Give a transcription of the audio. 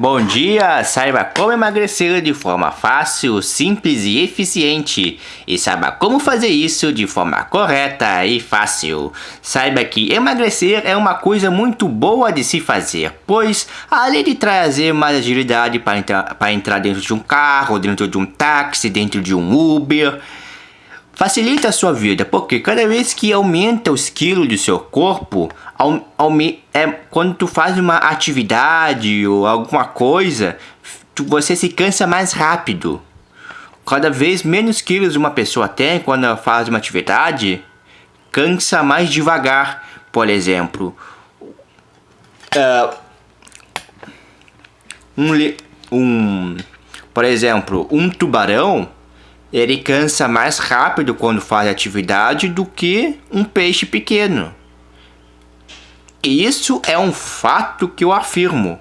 Bom dia! Saiba como emagrecer de forma fácil, simples e eficiente. E saiba como fazer isso de forma correta e fácil. Saiba que emagrecer é uma coisa muito boa de se fazer, pois além de trazer mais agilidade para entrar, entrar dentro de um carro, dentro de um táxi, dentro de um Uber, facilita a sua vida, porque cada vez que aumenta os quilos do seu corpo, é, quando tu faz uma atividade ou alguma coisa, tu, você se cansa mais rápido. Cada vez menos quilos uma pessoa tem quando ela faz uma atividade, cansa mais devagar. Por exemplo, uh, um, um, por exemplo, um tubarão ele cansa mais rápido quando faz atividade do que um peixe pequeno. Isso é um fato que eu afirmo.